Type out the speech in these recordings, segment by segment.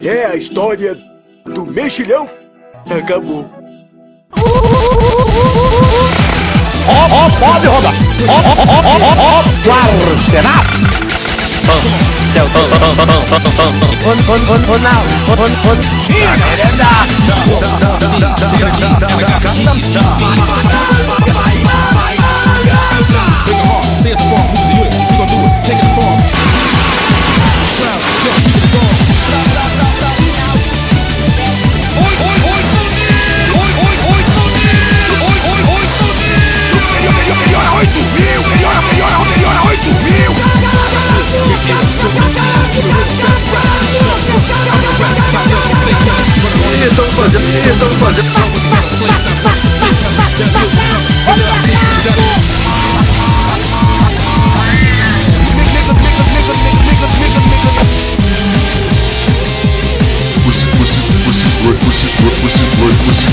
É a história do mexilhão. Acabou. Ó, ó, pode rodar. Ó, ó, ó, ó, ó, ó, o arsenal. Estão fazendo, estão fazendo. Pussy, boy, pussy, boy, pussy, boy, pussy,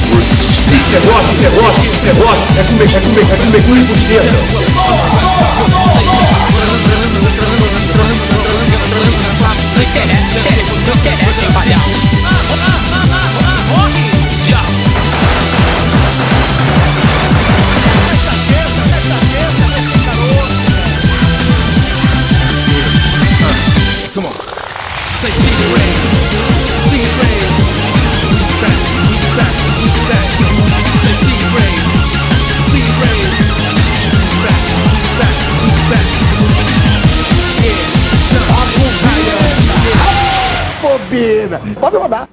Negócio, negócio, negócio. É comer, é comer, é comer cu e buceta. Não interessa, palhaço. Come on. Say speed rain. Speed rain. Bobina. Pode rodar.